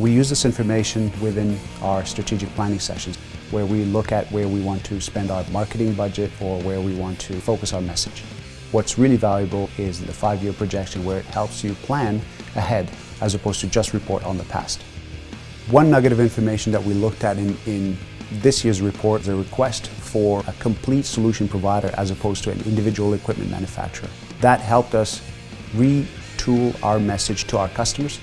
We use this information within our strategic planning sessions where we look at where we want to spend our marketing budget or where we want to focus our message. What's really valuable is the five-year projection where it helps you plan ahead as opposed to just report on the past. One nugget of information that we looked at in, in this year's report is a request for a complete solution provider as opposed to an individual equipment manufacturer. That helped us retool our message to our customers